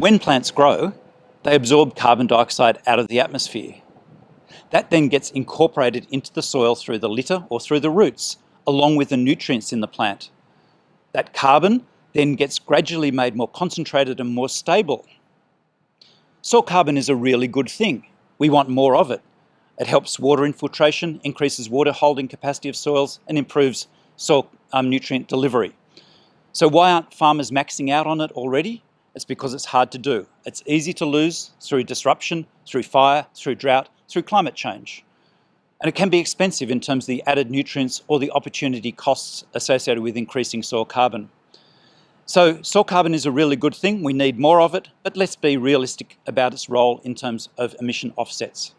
When plants grow, they absorb carbon dioxide out of the atmosphere. That then gets incorporated into the soil through the litter or through the roots, along with the nutrients in the plant. That carbon then gets gradually made more concentrated and more stable. Soil carbon is a really good thing. We want more of it. It helps water infiltration, increases water holding capacity of soils and improves soil um, nutrient delivery. So why aren't farmers maxing out on it already? It's because it's hard to do. It's easy to lose through disruption, through fire, through drought, through climate change. And it can be expensive in terms of the added nutrients or the opportunity costs associated with increasing soil carbon. So soil carbon is a really good thing. We need more of it, but let's be realistic about its role in terms of emission offsets.